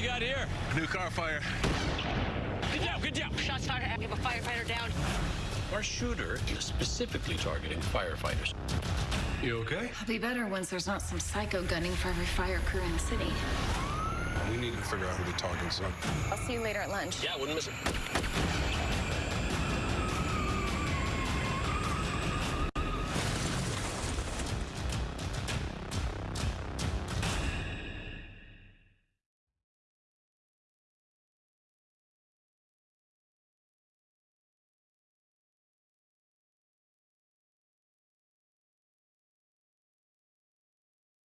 you got here? New car fire. Good job, good job. Shots fired. We have a firefighter down. Our shooter is specifically targeting firefighters. You okay? I'll be better once there's not some psycho gunning for every fire crew in the city. We need to figure out who the targets are. I'll see you later at lunch. Yeah, wouldn't miss it.